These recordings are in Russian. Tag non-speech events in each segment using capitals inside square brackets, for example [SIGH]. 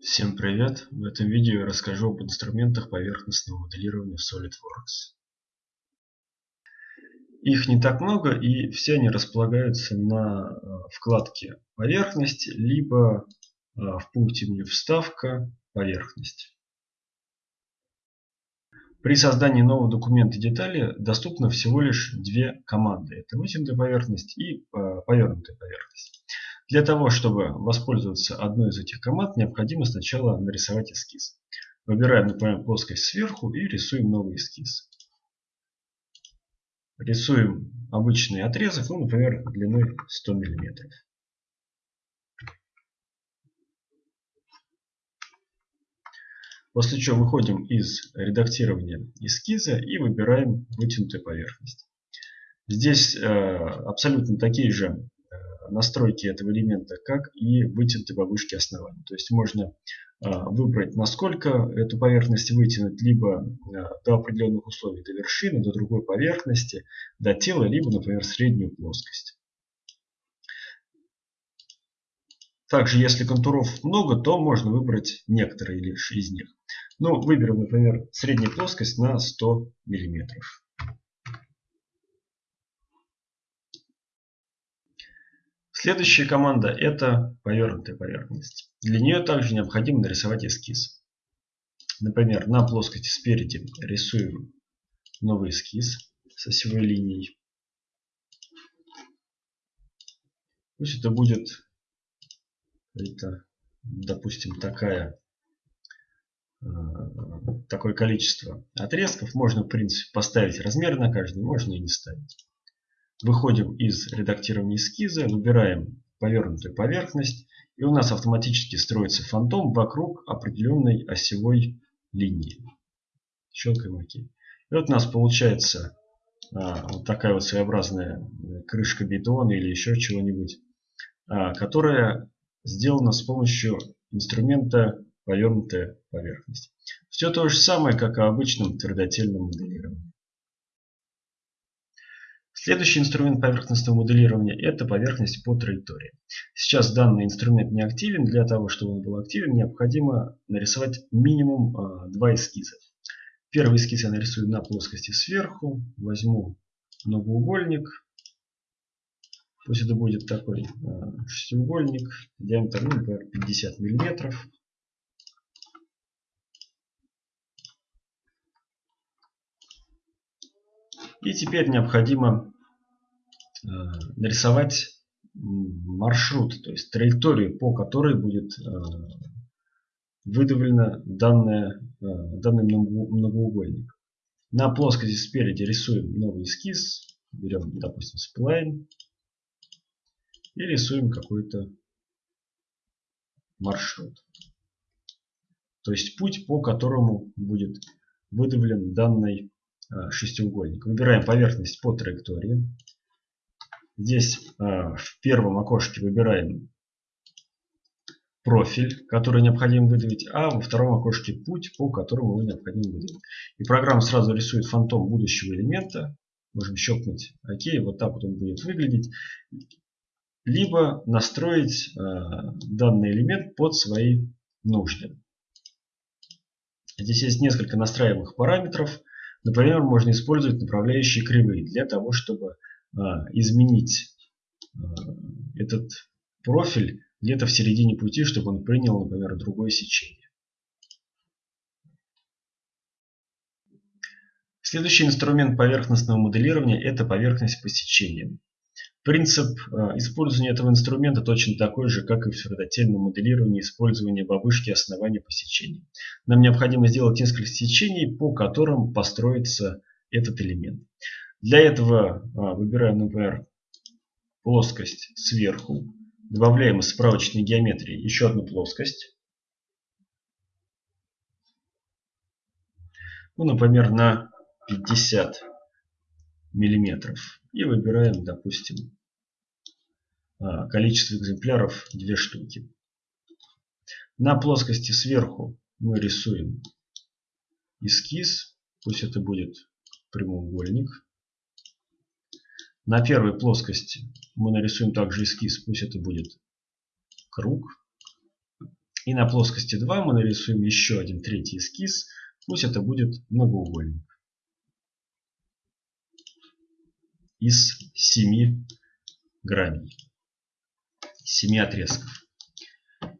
Всем привет! В этом видео я расскажу об инструментах поверхностного моделирования в SolidWorks. Их не так много и все они располагаются на э, вкладке поверхность, либо э, в пункте меню вставка поверхность. При создании нового документа детали доступно всего лишь две команды. Это вытянутая поверхность и э, повернутая поверхность. Для того, чтобы воспользоваться одной из этих команд, необходимо сначала нарисовать эскиз. Выбираем, например, плоскость сверху и рисуем новый эскиз. Рисуем обычный отрезок, ну, например, длиной 100 мм. После чего выходим из редактирования эскиза и выбираем вытянутую поверхность. Здесь э, абсолютно такие же настройки этого элемента, как и вытянутой вышке основания. То есть можно э, выбрать, насколько эту поверхность вытянуть, либо э, до определенных условий, до вершины, до другой поверхности, до тела, либо, например, среднюю плоскость. Также, если контуров много, то можно выбрать некоторые лишь из них. Ну, выберем, например, среднюю плоскость на 100 мм. Следующая команда это повернутая поверхность. Для нее также необходимо нарисовать эскиз. Например, на плоскости спереди рисуем новый эскиз с осевой линией. Пусть это будет это, допустим, такая, э, такое количество отрезков. Можно, в принципе, поставить размер на каждый, можно и не ставить. Выходим из редактирования эскиза, выбираем повернутую поверхность. И у нас автоматически строится фантом вокруг определенной осевой линии. Щелкаем ОК. И вот у нас получается а, вот такая вот своеобразная крышка бетона или еще чего-нибудь, а, которая сделана с помощью инструмента повернутая поверхность. Все то же самое, как и обычном твердотельном моделировании. Следующий инструмент поверхностного моделирования – это поверхность по траектории. Сейчас данный инструмент не активен. Для того, чтобы он был активен, необходимо нарисовать минимум а, два эскиза. Первый эскиз я нарисую на плоскости сверху. Возьму многоугольник Пусть это будет такой э, шестиугольник, диаметр, ну, например, 50 миллиметров. И теперь необходимо нарисовать маршрут, то есть траекторию, по которой будет э, выдавлено данное, данный многоугольник. На плоскости спереди рисуем новый эскиз. Берем, допустим, сплайн и рисуем какой-то маршрут. То есть путь, по которому будет выдавлен данный шестиугольник. Выбираем поверхность по траектории. Здесь а, в первом окошке выбираем профиль, который необходимо выдавить, а во втором окошке путь, по которому его необходимо выдавить. И программа сразу рисует фантом будущего элемента. Можем щелкнуть ОК, вот так вот он будет выглядеть либо настроить э, данный элемент под свои нужды. Здесь есть несколько настраиваемых параметров. Например, можно использовать направляющие кривые для того, чтобы э, изменить э, этот профиль где-то в середине пути, чтобы он принял, например, другое сечение. Следующий инструмент поверхностного моделирования – это поверхность по сечениям. Принцип э, использования этого инструмента точно такой же, как и в твердотельном моделировании использования бабушки основания по сечению. Нам необходимо сделать несколько сечений, по которым построится этот элемент. Для этого э, выбираем, например, плоскость сверху, добавляем из справочной геометрии еще одну плоскость. Ну, например, на 50 миллиметров. И выбираем, допустим, а, количество экземпляров 2 штуки. На плоскости сверху мы рисуем эскиз. Пусть это будет прямоугольник. На первой плоскости мы нарисуем также эскиз. Пусть это будет круг. И на плоскости 2 мы нарисуем еще один третий эскиз. Пусть это будет многоугольник. Из 7 граней. 7 отрезков.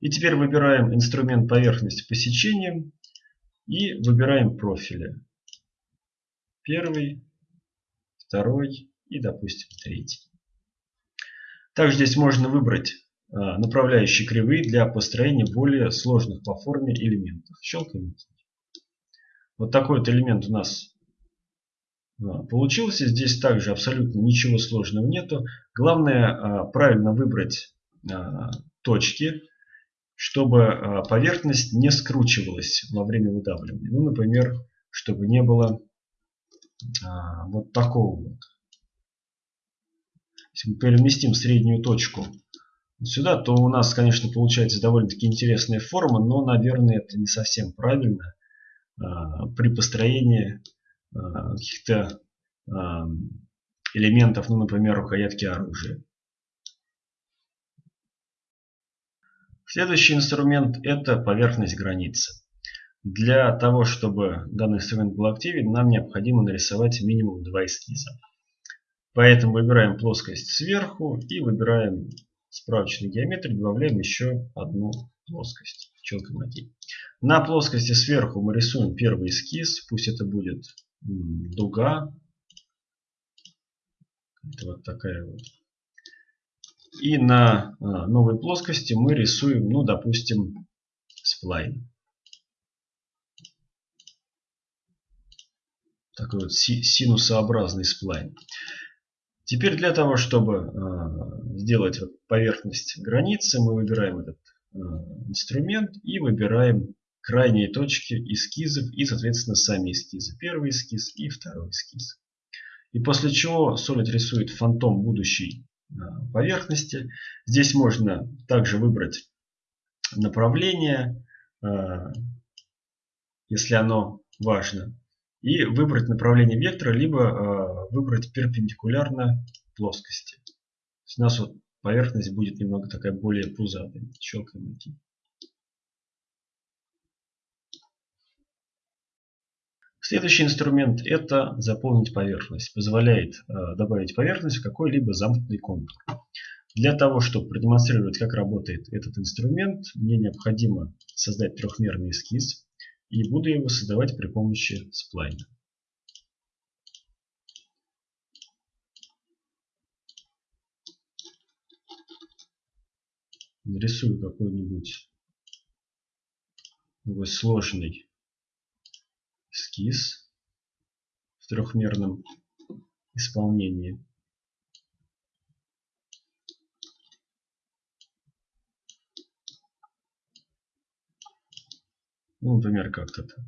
И теперь выбираем инструмент поверхность посечения и выбираем профили. Первый, второй и, допустим, третий. Также здесь можно выбрать а, направляющие кривые для построения более сложных по форме элементов. Щелкаем. Вот такой вот элемент у нас а, получился. Здесь также абсолютно ничего сложного нету. Главное а, правильно выбрать точки, чтобы поверхность не скручивалась во время выдавливания. Ну, например, чтобы не было вот такого вот. Если мы переместим среднюю точку сюда, то у нас, конечно, получается довольно-таки интересная форма, но, наверное, это не совсем правильно а, при построении а, каких-то а, элементов, ну, например, рукоятки оружия. Следующий инструмент это поверхность границы. Для того, чтобы данный инструмент был активен, нам необходимо нарисовать минимум два эскиза. Поэтому выбираем плоскость сверху и выбираем справочной геометрии добавляем еще одну плоскость. Челкой мотив. На плоскости сверху мы рисуем первый эскиз. Пусть это будет дуга. Это вот такая вот. И на а, новой плоскости мы рисуем, ну, допустим, сплайн. Такой вот синусообразный сплайн. Теперь для того, чтобы э, сделать поверхность границы, мы выбираем этот э, инструмент и выбираем крайние точки эскизов и, соответственно, сами эскизы. Первый эскиз и второй эскиз. И после чего Solid рисует фантом будущей э, поверхности. Здесь можно также выбрать направление, если оно важно и выбрать направление вектора, либо э, выбрать перпендикулярно плоскости. у нас вот поверхность будет немного такая более пузатая. Щелкаем идти. Следующий инструмент это заполнить поверхность. Позволяет э, добавить поверхность в какой-либо замкнутый контур. Для того, чтобы продемонстрировать, как работает этот инструмент, мне необходимо создать трехмерный эскиз и буду его создавать при помощи сплайна. Нарисую какой-нибудь сложный эскиз в трехмерном исполнении. Ну, например, как-то так.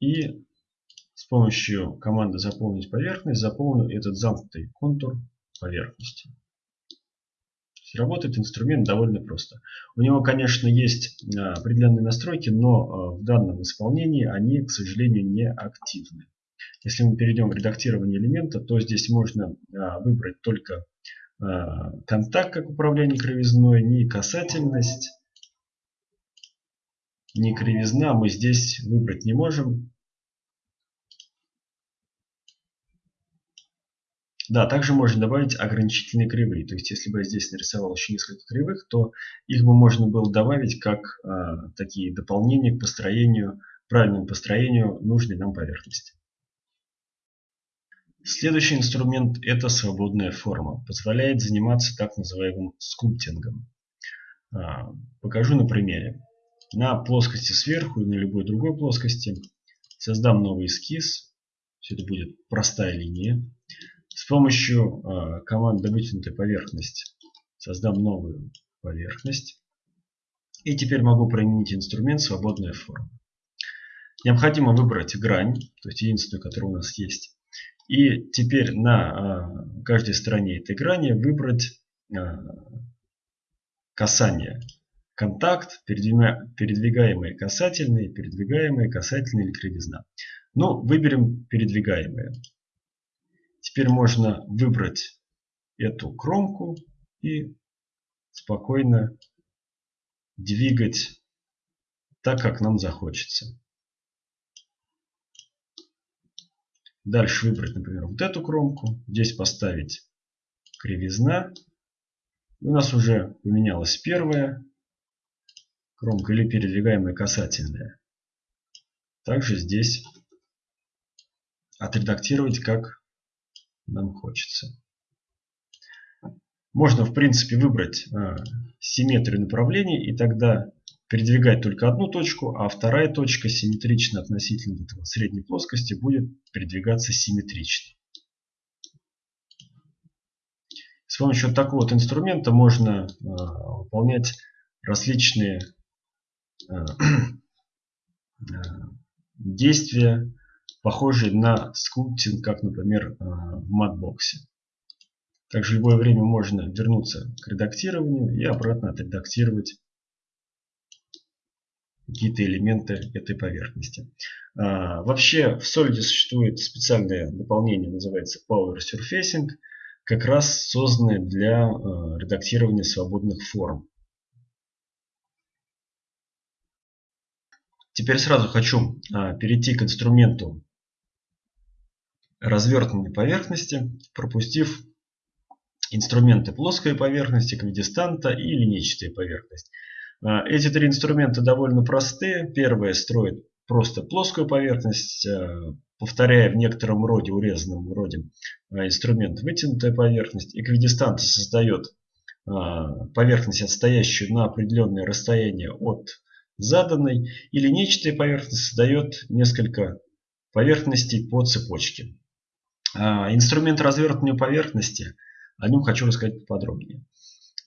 И с помощью команды заполнить поверхность заполню этот замкнутый контур поверхности. Работает инструмент довольно просто. У него, конечно, есть а, определенные настройки, но а, в данном исполнении они, к сожалению, не активны. Если мы перейдем в редактирование элемента, то здесь можно а, выбрать только контакт как управление кривизной, не касательность, ни кривизна мы здесь выбрать не можем. Да, также можно добавить ограничительные кривые. То есть, если бы я здесь нарисовал еще несколько кривых, то их бы можно было добавить как э, такие дополнения к построению, правильному построению нужной нам поверхности. Следующий инструмент это свободная форма. Позволяет заниматься так называемым скульптингом. А, покажу на примере на плоскости сверху и на любой другой плоскости. Создам новый эскиз. Все это будет простая линия. С помощью э, команды вытянутая поверхность создам новую поверхность. И теперь могу применить инструмент свободная форма. Необходимо выбрать грань, то есть единственную, которая у нас есть. И теперь на э, каждой стороне этой грани выбрать э, касание контакт, передвигаемые касательные, передвигаемые касательные или кривизна. Ну, выберем передвигаемые. Теперь можно выбрать эту кромку и спокойно двигать так, как нам захочется. Дальше выбрать, например, вот эту кромку. Здесь поставить кривизна. У нас уже поменялась первая кромка или передвигаемая касательная. Также здесь отредактировать, как нам хочется. Можно, в принципе, выбрать э, симметрию направлений и тогда передвигать только одну точку, а вторая точка симметрично относительно этого средней плоскости будет передвигаться симметрично. С помощью такого вот инструмента можно э, выполнять различные [CLEARS THROAT] действия, похожие на скульптинг, как, например, э, в Mudbox. Также в любое время можно вернуться к редактированию и обратно отредактировать какие-то элементы этой поверхности. А, вообще в Solid существует специальное дополнение, называется Power Surfacing, как раз созданное для редактирования свободных форм. Теперь сразу хочу а, перейти к инструменту развертывания поверхности, пропустив инструменты плоской поверхности, квидистанта и линейчатая поверхность. А, эти три инструмента довольно простые. Первое строит просто плоскую поверхность, а, повторяя в некотором роде, урезанном роде инструмент вытянутая поверхность. Эквидистант создает поверхность, отстоящую на определенное расстояние от заданной. И линейчатая поверхность создает несколько поверхностей по цепочке. Инструмент развертывания поверхности, о нем хочу рассказать подробнее.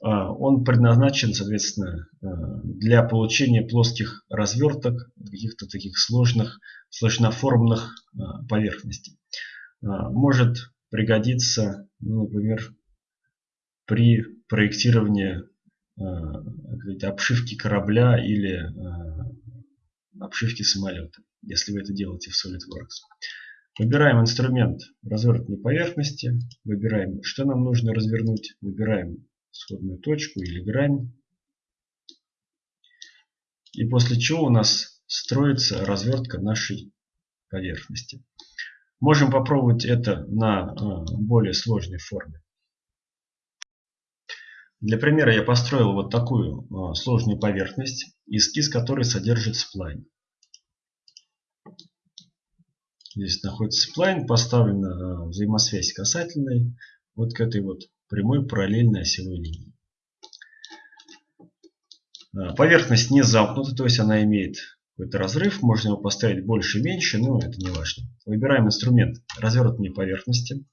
А, он предназначен, соответственно, а, для получения плоских разверток, каких-то таких сложных, сложноформных а, поверхностей. Может пригодиться, ну, например, при проектировании обшивки корабля или обшивки самолета, если вы это делаете в SolidWorks. Выбираем инструмент развертывания поверхности, выбираем, что нам нужно развернуть, выбираем исходную точку или грань. И после чего у нас строится развертка нашей поверхности. Можем попробовать это на а, более сложной форме. Для примера я построил вот такую а, сложную поверхность, эскиз которой содержит сплайн. Здесь находится сплайн, поставлена а, взаимосвязь касательной вот к этой вот прямой параллельной осевой линии. А, поверхность не замкнута, то есть она имеет какой-то разрыв. Можно его поставить больше и меньше, но это не важно. Выбираем инструмент развернутые поверхности.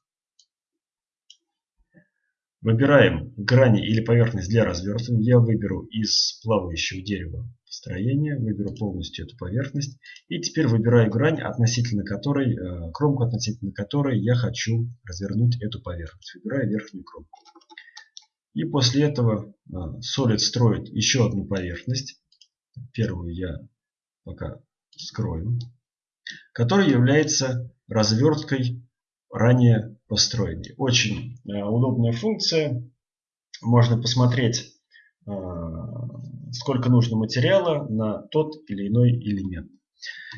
Выбираем грани или поверхность для развертывания. Я выберу из плавающего дерева строения. Выберу полностью эту поверхность. И теперь выбираю грань, относительно которой, э, кромку относительно которой я хочу развернуть эту поверхность. Выбираю верхнюю кромку. И после этого э, Solid строит еще одну поверхность. Первую я пока скрою. Которая является разверткой ранее построенной. Очень э, удобная функция. Можно посмотреть сколько нужно материала на тот или иной элемент.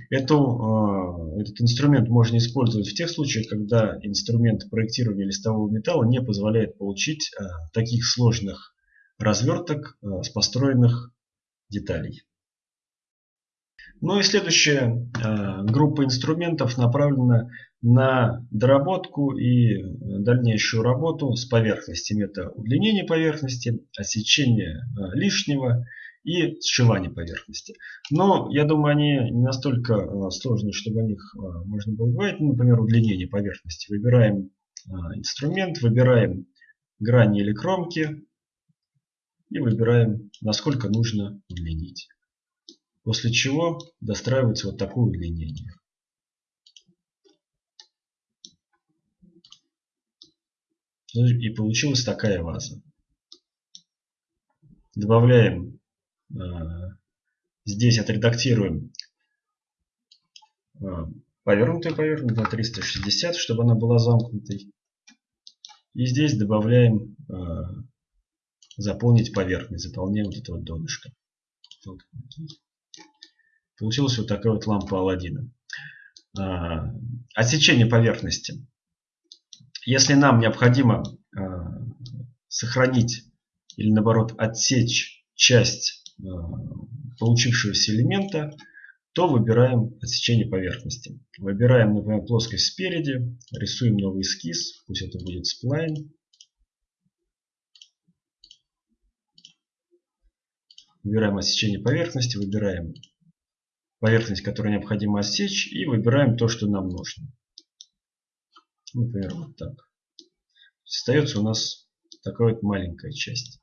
Эту, э, этот инструмент можно использовать в тех случаях, когда инструмент проектирования листового металла не позволяет получить э, таких сложных разверток э, с построенных деталей. Ну и следующая группа инструментов направлена на доработку и дальнейшую работу с поверхностями. Это удлинение поверхности, осечение лишнего и сшивание поверхности. Но я думаю, они не настолько э, сложные, чтобы о них э, можно было говорить. Ну, например, удлинение поверхности. Выбираем э, инструмент, выбираем грани или кромки и выбираем, насколько нужно удлинить. После чего достраивается вот такое удлинение. И получилась такая ваза. Добавляем Э, здесь отредактируем э, повернутую поверхность на 360, чтобы она была замкнутой. И здесь добавляем э, заполнить поверхность, заполняем вот это вот донышко. Получилась вот такая вот лампа Алладина. А, отсечение поверхности. Если нам необходимо а, сохранить или наоборот отсечь часть а, получившегося элемента, то выбираем отсечение поверхности. Выбираем, например, плоскость спереди, рисуем новый эскиз, пусть это будет сплайн. Выбираем отсечение поверхности, выбираем поверхность, которую необходимо отсечь, и выбираем то, что нам нужно. Например, вот так. Остается у нас такая вот маленькая часть.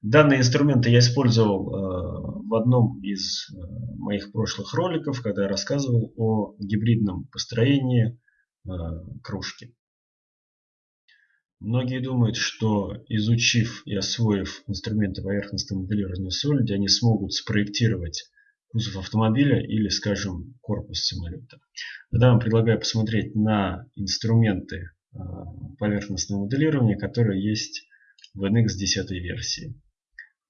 Данные инструменты я использовал э, в одном из э, моих прошлых роликов, когда я рассказывал о гибридном построении э, кружки. Многие думают, что изучив и освоив инструменты поверхностного моделирования в Solid, они смогут спроектировать кузов автомобиля или, скажем, корпус самолета. Тогда вам предлагаю посмотреть на инструменты поверхностного моделирования, которые есть в NX 10 версии.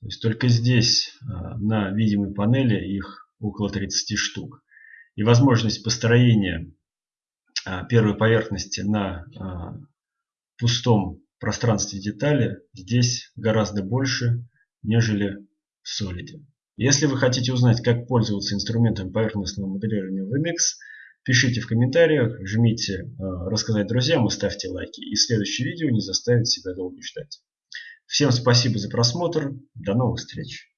То есть только здесь а, на видимой панели их около 30 штук. И возможность построения а, первой поверхности на а, пустом пространстве детали здесь гораздо больше, нежели в Solid. Если вы хотите узнать, как пользоваться инструментом поверхностного моделирования в MX, пишите в комментариях, жмите «Рассказать друзьям» и ставьте лайки. И следующее видео не заставит себя долго ждать. Всем спасибо за просмотр. До новых встреч.